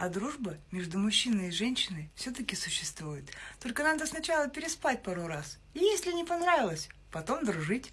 А дружба между мужчиной и женщиной все-таки существует. Только надо сначала переспать пару раз. И если не понравилось, потом дружить.